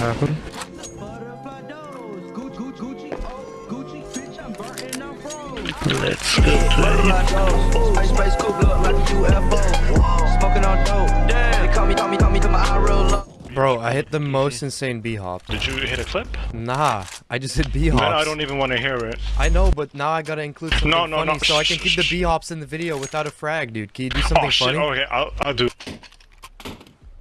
happened? Let's go play. Space, space, cool, look like a UFO. Smoking on dope. Damn. They call me, call me, call me, call my eye real low. Bro, I hit the most insane B hop. Did you hit a clip? Nah, I just hit B Man, hops. I don't even want to hear it. I know, but now I gotta include something No, no, funny no. so I can keep the B hops in the video without a frag, dude. Can you do something oh shit! funny? Oh, okay, I'll I'll do.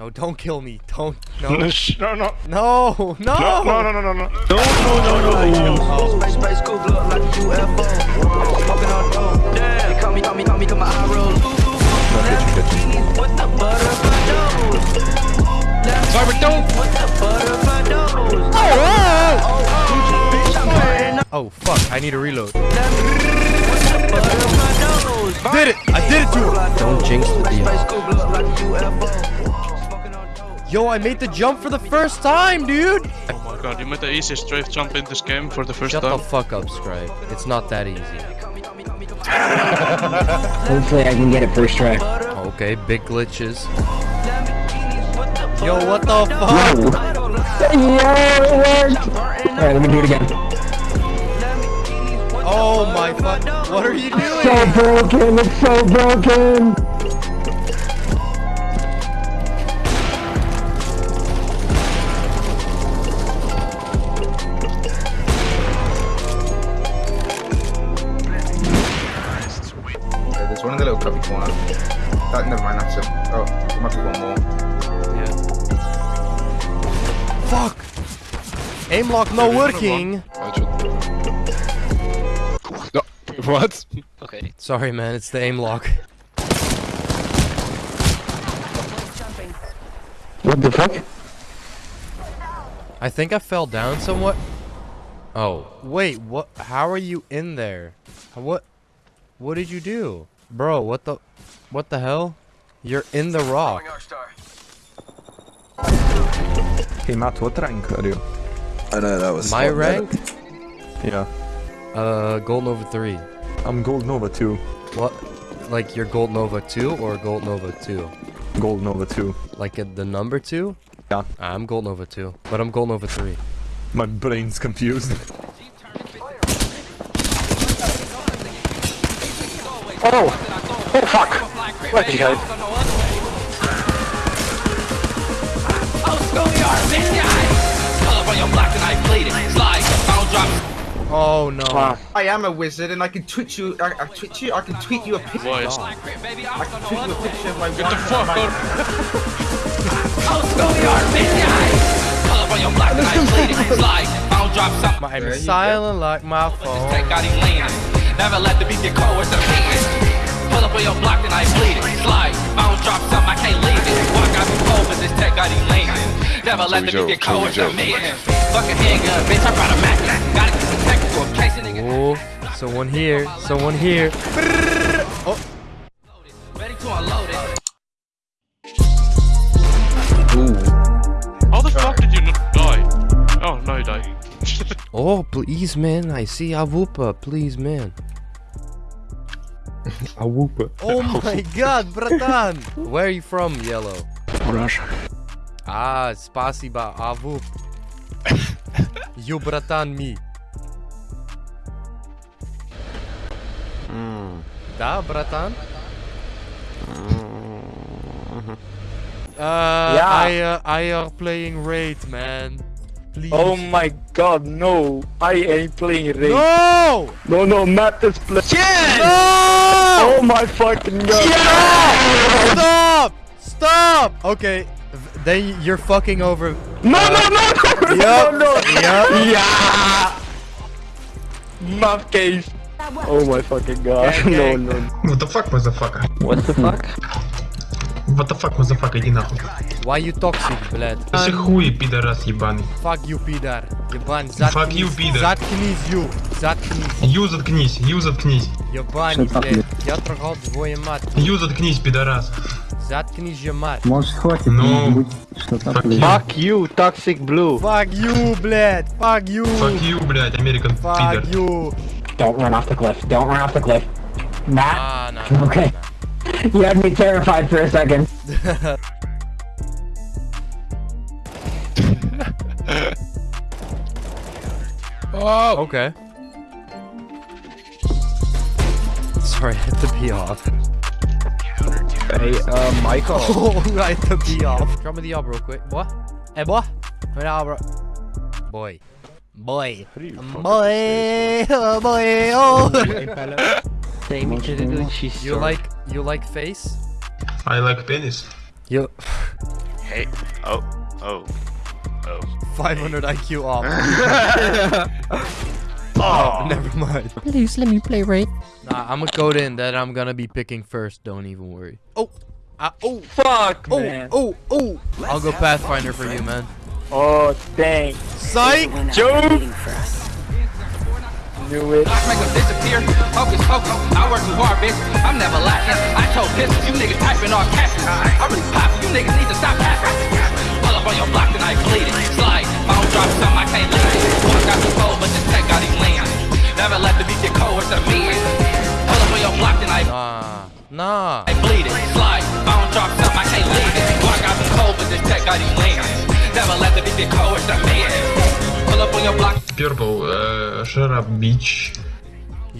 No, don't kill me. Don't. No, No. Shh, no, no, No. No. no, no, no, no, no, no, no, no, no, no. Space, space, cool, look like a UFO. Smoking on dope. Damn. They call me, call me, call me, call my eye real low. With the butterfly nose. Sorry, don't. With the butterfly nose. Oh, oh, oh, oh. bitch, I'm burning up. Oh fuck! I need a reload. With the butterfly nose. Did it! I did it to him. Don't jinx the Space, deal. Yo, I made the jump for the first time, dude. Oh my god, you made the easiest strafe jump in this game for the first Shut time. the fuck up, Scribe. It's not that easy. Hopefully I can get it first try. Okay, big glitches. Yo, what the fuck? Yeah, it worked! Alright, let me do it again. Oh my fuck! What are you doing? So broken, it's so broken! There's one in the little cubby corner. That, never mind, that's it. Oh, there might be one more. Yeah. Fuck! Aim lock no working. No, what? Okay. Sorry, man. It's the aim lock. What the fuck? I think I fell down somewhat. Oh, wait, what? How are you in there? What? What did you do? Bro, what the? What the hell? You're in the rock. Hey Matt, what rank are you? I know that was My not bad. rank? Yeah, Uh, Gold Nova 3. I'm Gold Nova 2. What? Like you're Gold Nova 2 or Gold Nova 2? Gold Nova 2. Like at the number 2? Yeah. I'm Gold Nova 2, but I'm Gold Nova 3. My brain's confused. Oh! Oh fuck! What you guys? Oh no. Wow. I am a wizard and I can twitch you, I, I twitch you, I can tweet you a picture. Voice. I can tweet you a picture of my Get the wife fuck and my- out! I'm silent like my phone. Never let the beat get cold with the beating. Pull up on your block and I bleed it. Slide, bounce, drop some, I can't leave it. Walk out the cold, but this tech got him leaning. Never let the beat get cold with the meeting. Fucking handgun, bitch, I brought a Mac. Gotta keep the technical in case a nigga Oh, someone here, someone here. oh, please, man. I see Awupa, please, man. A whoop. Oh my god, bratan! Where are you from, Yellow? Russia. Ah, spasiba, Awup. you bratan me. Da, bratan? Uh, Yeah. I, uh, I are playing Raid, man. Please. Oh my god, no! I ain't playing Raid. No! No, no, Matt is playing. No! Oh my fucking god! Stop! Stop! Okay, then you're fucking over. No, no, no, no, Yup. no, no! Yup. Yeah! Map case. Oh my fucking god. Gang, No, gang. no. What the fuck, motherfucker? What the fuck? What the fuck, motherfucker, иди нахуй. Why you toxic, блядь? Ты хуй, пидорас ебаный. Fuck you, пидор. Ебань, заткнись. Fuck you, пидор. Заткнись, ю. Заткнись. Ю, заткнись, ю, заткнись. Ебань, блядь. Я трогал твою мать. Ю, заткнись, пидорас. Заткнись же, мать. Может хватит Ну, fuck you. Fuck you, toxic blue. Fuck you, блядь. Fuck you. Fuck you, блядь, American Fuck пидор. you. Don't run off the cliff. Don't run off the cliff. Matt? Ah, no, no, Okay. You had me terrified for a second. Oh! Okay. Sorry, I had to be off. Hey, uh, Michael. Oh, I had to be off. Drop me the op real quick. What? Hey, boy. Hey, now, bro. Boy. Boy. How do you fuck Boy. Oh, boy. Oh. Take me to the Gucci You like you like face? I like penis. You Hey. Oh. Oh. Oh. 500 IQ off. Oh. Never mind. Please let me play right. Nah, I'm gonna code in that I'm gonna be picking first. Don't even worry. Oh. Ah, oh. Fuck, Oh. man. Oh. Oh. I'll go Pathfinder for you, man. Oh, dang. Psych. Joke. Knew it. Block make them disappear. Focus, focus. I too hard, bitch. I'm never lacking. I told pistols, you niggas typing all caps. I really pop. You niggas need to stop passing. Pull up on your block, then I bleed it. Slide. Phone drop something, I can't leave it. Walk out the cold, but this tech got him leaning. Never let the beat get cold, it's a meeting. Pull up on your block, then I Nah. Nah. I bleed it. Slide. Phone drop something, I can't leave it. Walk out the cold, but this tech got him leaning. Never let the beat get cold, it's a meeting. Pull up on your block. Purple, uh, shut up, bitch.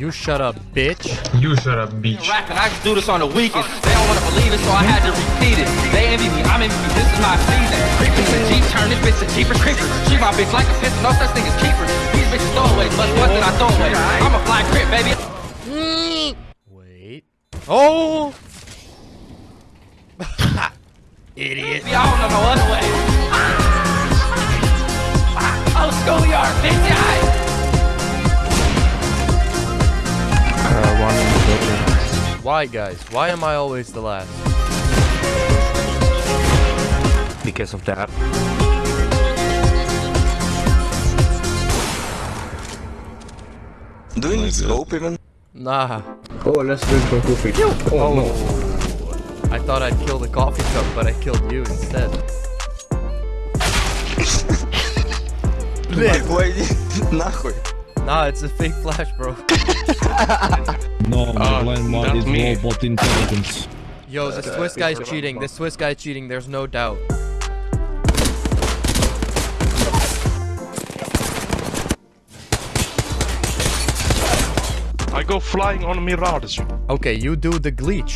You shut up, bitch. You shut up, bitch. rapping. I just do this on the weekends. They don't wanna believe it, so I had to repeat it. They envy me, I'm envy me. This is my season. Creeping to Jeep, turn this bitch to Jeepers Creepers. Treat my bitch like a pistol, no such thing as keepers. These bitches throwaways, much more than I throw away. I'm a fly crip, baby. Wait. Oh. Idiot. I don't know no other way. Oh, schoolyard, bitch, one in the building. Why, guys? Why am I always the last? Because of that. Do you need scope even? Nah. Oh, let's drink some coffee. Oh, no. I thought I'd kill the coffee cup, but I killed you instead. Lit. Ой, нахуй. Nah, it's a fake flash, bro. No, my Uh, blind mod not is me. robot intelligence. Yo, the Swiss guy's cheating. This Swiss guy's cheating. There's no doubt. I go flying on Mirage. Okay, you do the glitch.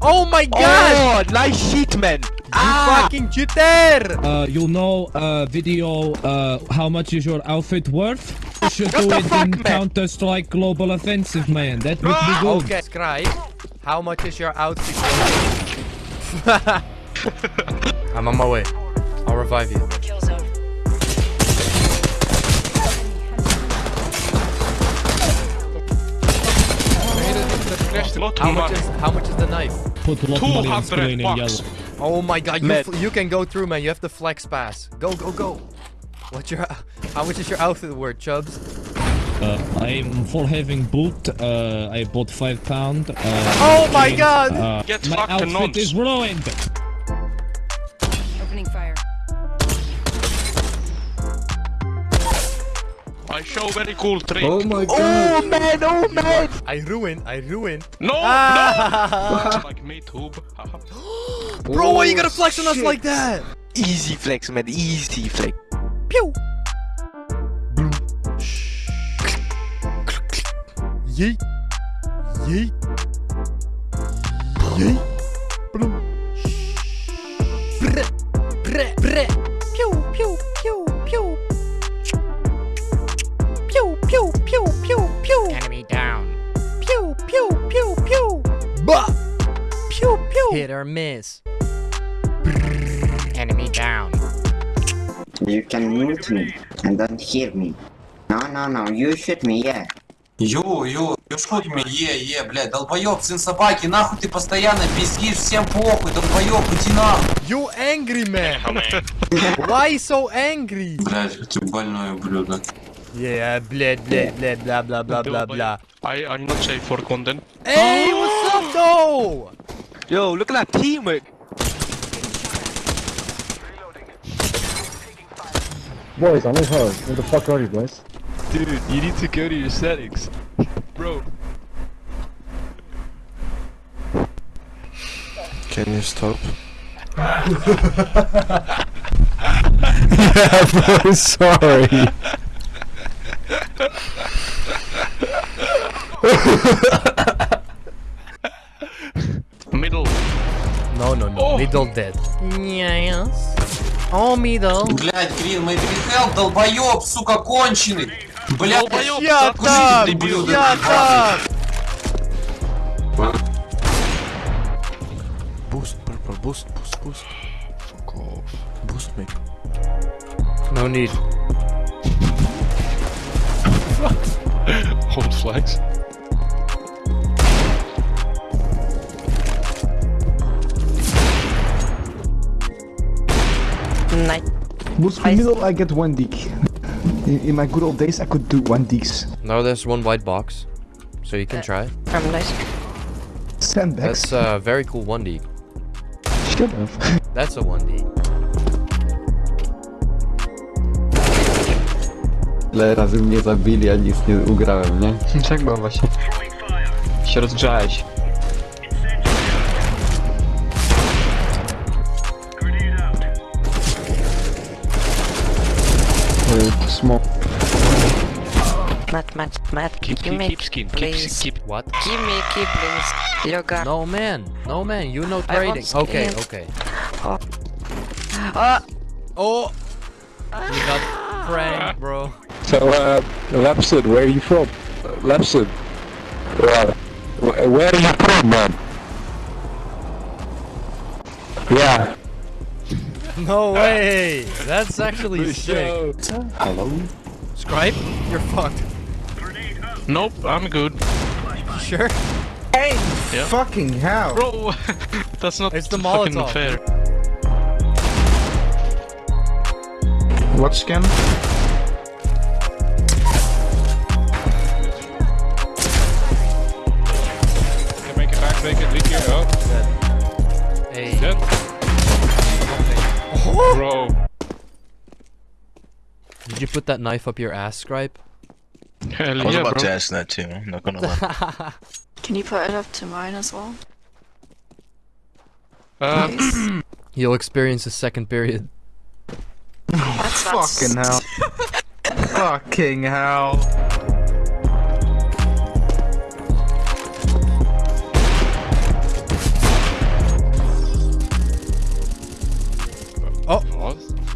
Oh my god! Oh, nice sheet, man. You fucking cheater! Uh, you know, uh, video, uh, how much is your outfit worth? You should do it in Counter Strike Global Offensive, man. That would be ah, good. Okay, scribe. How much is your outfit? I'm on my way. I'll revive you. How much is how much is the knife? Put a lot of money on screen in yellow. Oh my god, you, you can go through, man. You have the flex pass. Go, go, go. What's your how much is your outfit worth, Chubbs? Uh, I'm for having boot. Uh, I bought five pound. Uh, Oh my and, god! Uh, Get my fucked, outfit nonce. is ruined. Opening fire. I show very cool trick. Oh my god. Oh, man. Oh, man. I ruined, I ruined. No, Ah. no. like me tube. Haha. Bro, why you gonna flex on us like that? Easy flex, man. Easy flex. Pew! Yeet. Yeet. Yeet. Bloom. Brr. Brr. Brr. Pew, pew, pew, pew. Pew, pew, pew, pew, pew. Enemy down. Pew, pew, pew, pew. Bah. Pew, pew. Hit or miss. Enemy down. You can mute me and don't hear me. No, no, no, you shoot me, yeah. Ю, ю, ю шут мне, е, е, блядь, долбоёб, сын собаки, нахуй ты постоянно пиздишь, всем похуй, долбоёб, иди нахуй. You angry man. Why so angry? Блядь, ты больное ублюдок. Yeah, bled, bled, bled, blah, blah, blah, blah, blah. I, I'm not safe for content. Hey, what's up, though? Yo, look at that teamwork. Boys, I'm in hard. Where the fuck are you guys? Dude, you need to go to your settings. Bro. Can you stop? yeah, bro, sorry. Middle. No, no, no. Oh. Middle dead. Yes. Oh, middle. Блядь, Грин, мы хелп, долбоёб, сука, конченый. Блядь, Долбоёб, Я так там! дебил, Я там! Boost, purple, boost, boost, boost. Fuck off. Boost me. No need. Hold flags. Night. Boost me middle, I get one dig. In, in my good old days, I could do one digs. Now there's one white box. So you can try. From nice. Sandbags. Uh, That's a very cool 1D. Shut up. That's a 1D. Ile razy mnie zabili, a nic nie ugrałem, nie? Tak było właśnie. Się rozgrzałeś. Smoke. Matt, Matt, Matt. Keep, give keep, me keep skin. Keep, please. keep. What? Give me keep, please. Yoga. No, man. No, man. You know I trading. Okay, okay. Oh. Oh. Oh! We got pranked, bro. So, uh, Lapsid, where are you from? Lapsid. Uh, where are you from, man? Yeah. No way! That's actually sick. Hello? Scribe? You're fucked. Nope, I'm good. Sure? Hey, Yeah. fucking hell. Bro, that's not It's the fucking Molotov. fair. What skin? Can make it back, make it leak here. Oh, Hey. dead. Bro. Did you put that knife up your ass, Scribe? Hell I was yeah, about bro. to ask that too, I'm not gonna lie. Can you put it up to mine as well? Um, You'll experience a second period. That's not Fucking hell. fucking hell.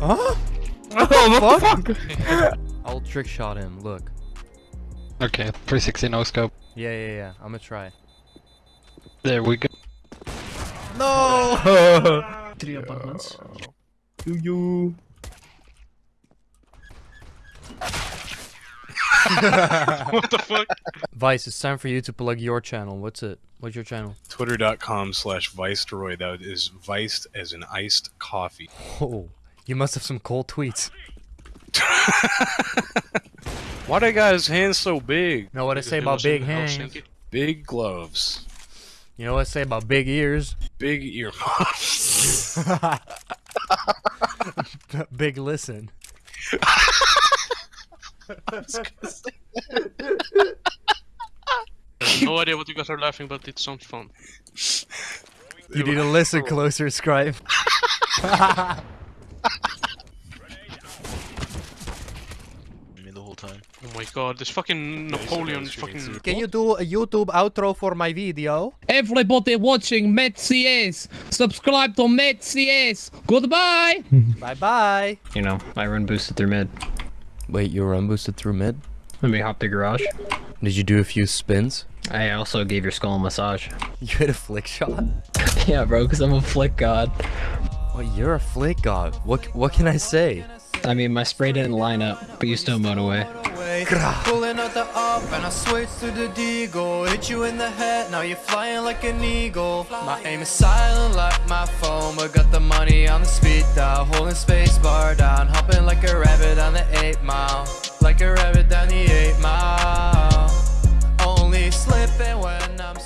Oh, what? Huh? Oh, fuck? I'll trick shot him. Look. Okay, 360 no scope. Yeah, yeah, yeah. I'm gonna try. There we go. No! Three apartments. Do you? what the fuck? Vice, it's time for you to plug your channel. What's it? What's your channel? Twitter.com slash Vicedroid. That is viced as an iced coffee. Oh, you must have some cold tweets. Why do guys' hands so big? Know what I say about big hands? Big gloves. You know what I say about big ears? Big earmuffs. big listen. I have no idea what you guys are laughing, but it sounds fun. You need to listen closer, Scribe. Me the whole time. Oh my god, this fucking Napoleon fucking... Can you do a YouTube outro for my video? Everybody watching MetCS, subscribe to MetCS. Goodbye. Bye bye. You know, I run boosted through mid. Wait, you run boosted through mid? Let me hop the garage. Did you do a few spins? I also gave your skull a massage. You hit a flick shot? yeah, bro, because I'm a flick god. You're a flake god. What what can I say? I mean, my spray didn't line up, but you still mowed away. Pulling out the up and I switch to the deagle Hit you in the head, now you're flying like an eagle My aim is silent like my phone But got the money on the speed dial Holding space bar down Hopping like a rabbit on the 8 mile Like a rabbit down the 8 mile Only slipping when I'm